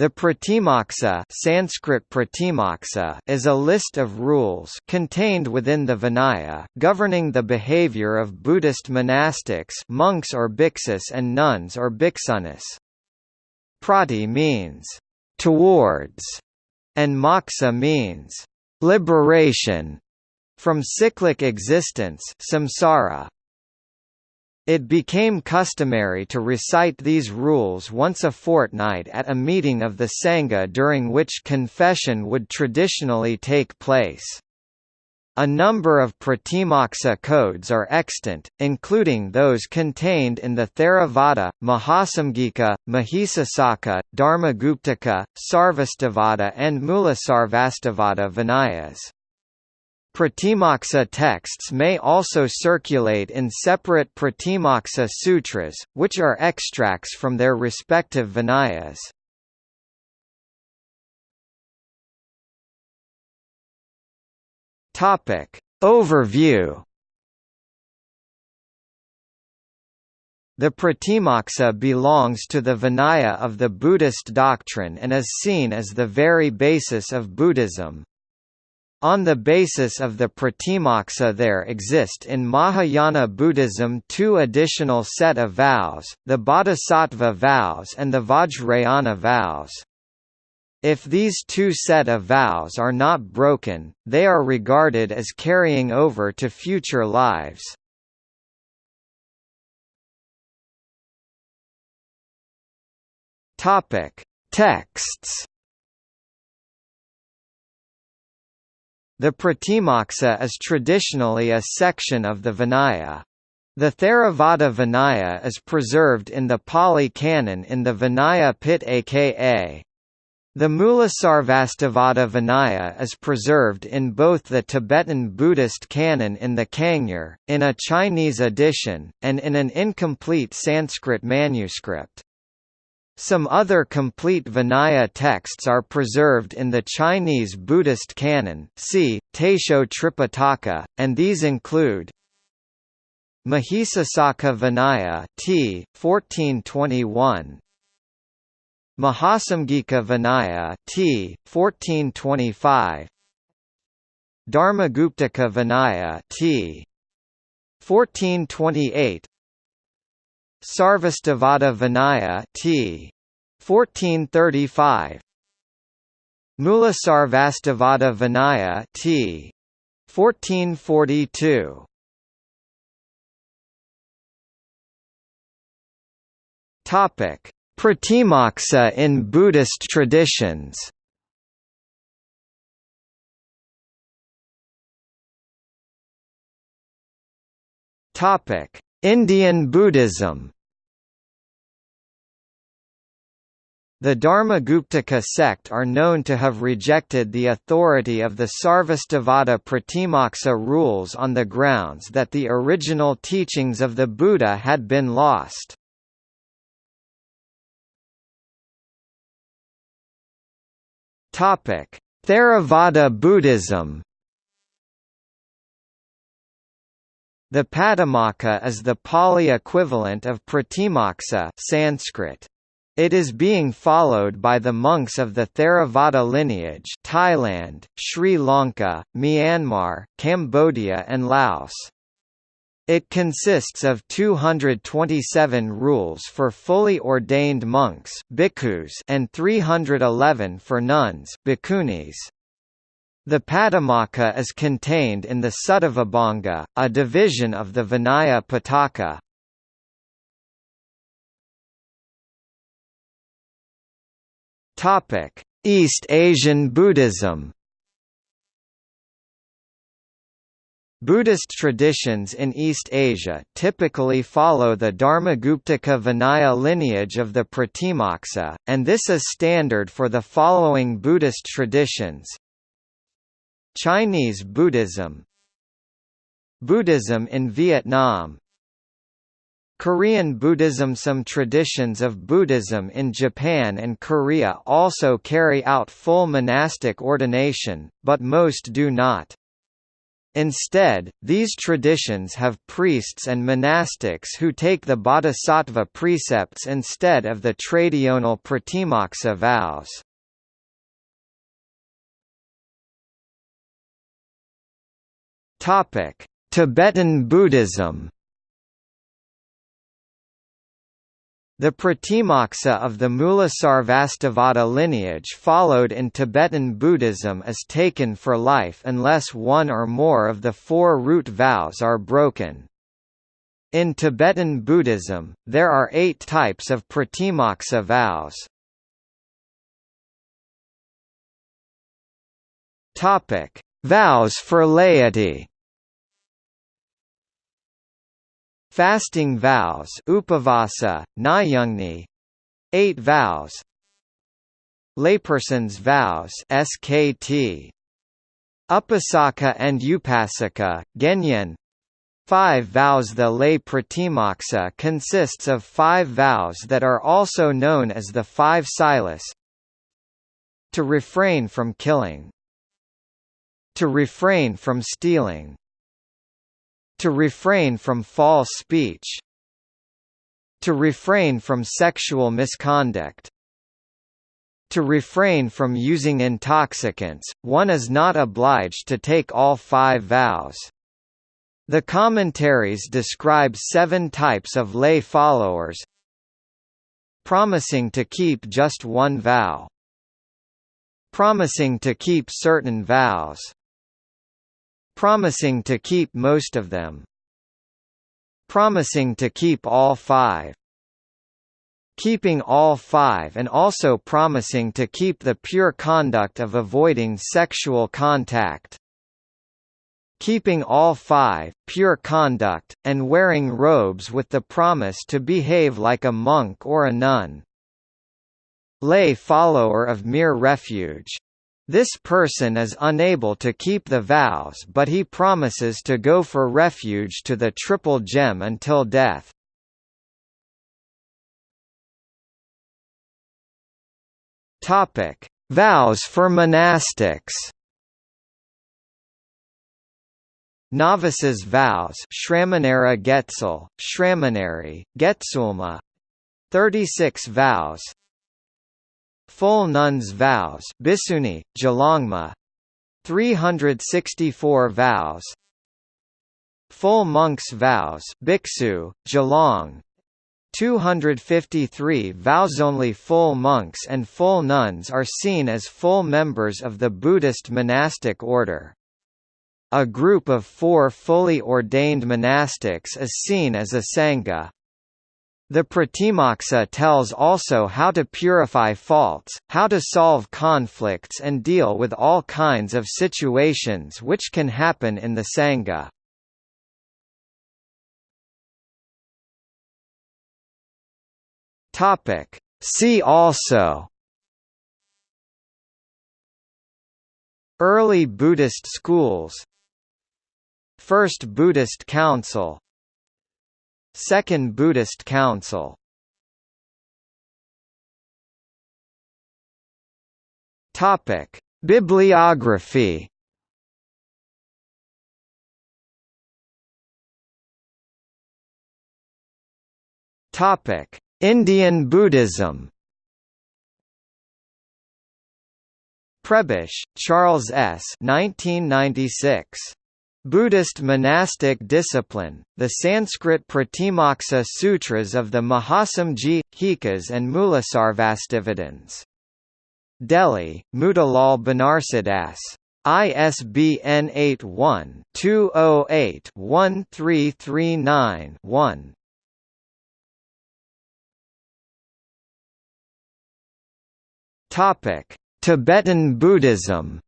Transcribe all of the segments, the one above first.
The Pratimoksa Sanskrit Pratimoksa is a list of rules contained within the Vinaya governing the behavior of Buddhist monastics monks or bhiksus and nuns or bhiksunis. Prati means «towards» and moksa means «liberation» from cyclic existence samsara. It became customary to recite these rules once a fortnight at a meeting of the Sangha during which confession would traditionally take place. A number of Pratimoksa codes are extant, including those contained in the Theravada, Mahasamgika, Mahisasaka, Dharmaguptaka, Sarvastivada and Mulasarvastivada Vinayas. Pratimoksa texts may also circulate in separate Pratimoksa sutras, which are extracts from their respective Vinayas. Topic. Overview The Pratimoksa belongs to the Vinaya of the Buddhist doctrine and is seen as the very basis of Buddhism. On the basis of the Pratimoksa there exist in Mahayana Buddhism two additional set of vows, the Bodhisattva vows and the Vajrayana vows. If these two set of vows are not broken, they are regarded as carrying over to future lives. Texts The Pratimoksa is traditionally a section of the Vinaya. The Theravada Vinaya is preserved in the Pali Canon in the Vinaya Pitaka. The Mulasarvastivada Vinaya is preserved in both the Tibetan Buddhist canon in the Kangyur, in a Chinese edition, and in an incomplete Sanskrit manuscript. Some other complete Vinaya texts are preserved in the Chinese Buddhist canon see, Taisho Tripitaka, and these include Mahisasaka Vinaya t. 1421 Mahasamgika Vinaya t. 1425 Dharmaguptaka Vinaya t. 1428 Sarvastivada Vinaya t. 1435 Mulasarvastivada Vinaya t. 1442 Topic: Pratimoksa in Buddhist traditions. Topic: Indian Buddhism The Dharmaguptaka sect are known to have rejected the authority of the Sarvastivada Pratimoksa rules on the grounds that the original teachings of the Buddha had been lost. Theravada Buddhism The Patimokkha is the Pali equivalent of Pratimoksa Sanskrit. It is being followed by the monks of the Theravada lineage Thailand, Sri Lanka, Myanmar, Cambodia and Laos. It consists of 227 rules for fully ordained monks and 311 for nuns. The Patimokkha is contained in the Suttavibhanga, a division of the Vinaya. Topic: East Asian Buddhism. Buddhist traditions in East Asia typically follow the Dharmaguptaka Vinaya lineage of the Pratimoksa, and this is standard for the following Buddhist traditions Chinese Buddhism Buddhism in Vietnam Korean Buddhism Some traditions of Buddhism in Japan and Korea also carry out full monastic ordination, but most do not. Instead, these traditions have priests and monastics who take the bodhisattva precepts instead of the traditional pratimoksa vows. Tibetan Buddhism The Pratimoksa of the Mulasarvastivada lineage followed in Tibetan Buddhism is taken for life unless one or more of the four root vows are broken. In Tibetan Buddhism, there are eight types of Pratimoksa vows. Vows for laity Fasting vows upavasa, nyungni, eight vows Layperson's vows SKT Upasaka and Upasika, Genyen. Five vows. The lay pratimoksa consists of five vows that are also known as the five silas. To refrain from killing. To refrain from stealing to refrain from false speech To refrain from sexual misconduct to refrain from using intoxicants, one is not obliged to take all five vows. The commentaries describe seven types of lay followers Promising to keep just one vow Promising to keep certain vows Promising to keep most of them. Promising to keep all five. Keeping all five and also promising to keep the pure conduct of avoiding sexual contact keeping all five, pure conduct, and wearing robes with the promise to behave like a monk or a nun. Lay follower of mere refuge this person is unable to keep the vows but he promises to go for refuge to the Triple Gem until death. Vows for monastics. Novices' vows Shramanera Getsul, Shramaneri, Getsulma 36 vows Full nuns' vows Bhiksuni, Gelongma 364 vows Full monks' vows Bhiksu, Gelong 253 vows Only full monks and full nuns are seen as full members of the Buddhist monastic order. A group of four fully ordained monastics is seen as a sangha. The Pratimoksa tells also how to purify faults, how to solve conflicts and deal with all kinds of situations which can happen in the Sangha. See also Early Buddhist schools First Buddhist Council Second Buddhist Council Topic: Bibliography. Topic: Indian Buddhism. Prebish, Charles S. 1996. Buddhist monastic discipline, the Sanskrit Pratimoksa Sutras of the Mahasamji, Hikas and Mulasarvastivadins. Delhi, Motilal Banarsidass. ISBN 81-208-1339-1. Tibetan Buddhism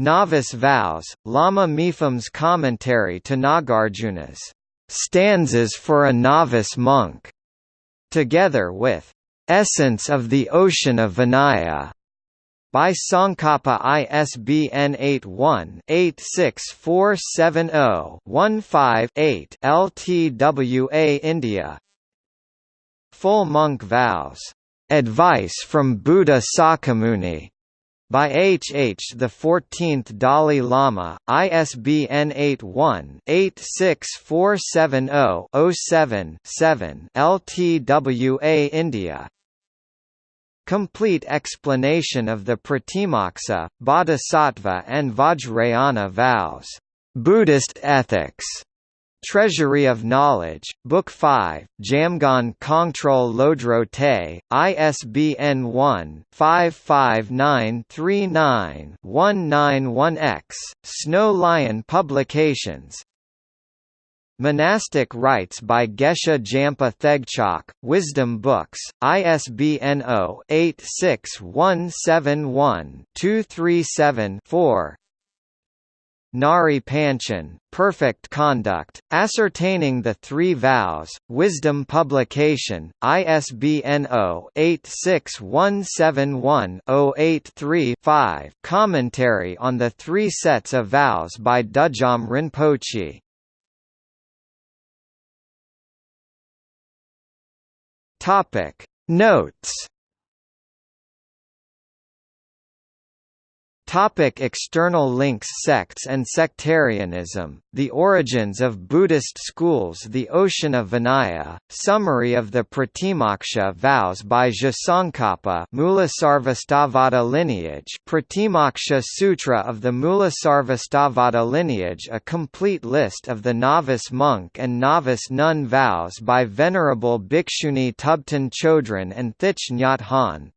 Novice Vows, Lama Mipham's commentary to Nagarjuna's stanzas for a novice monk, together with Essence of the Ocean of Vinaya by Tsongkhapa ISBN 81-86470-15-8 LTWA India Full Monk Vows. Advice from Buddha Sakyamuni by H. H. the 14th Dalai Lama, ISBN 81-86470-07-7 LTWA India Complete explanation of the Pratimoksa, Bodhisattva and Vajrayana vows. Buddhist ethics. Treasury of Knowledge, Book 5, Jamgon Kongtrul Lodro Thaye, ISBN 1-55939-191-X, Snow Lion Publications. Monastic Rites by Geshe Jampa Thegchok, Wisdom Books, ISBN 0-86171-237-4 Ngari Panchen, Perfect Conduct, Ascertaining the Three Vows, Wisdom Publication, ISBN 0-86171-083-5 Commentary on the Three Sets of Vows by Dudjom Rinpoche. Notes Topic external links Sects and sectarianism, the origins of Buddhist schools The Ocean of Vinaya, summary of the Pratimoksha vows by Tsongkhapa Mulasarvastivada lineage Pratimoksha Sutra of the Mulasarvastivada lineage A complete list of the novice monk and novice nun vows by Venerable Bhikshuni Thubten Chodron and Thich Nhat Hanh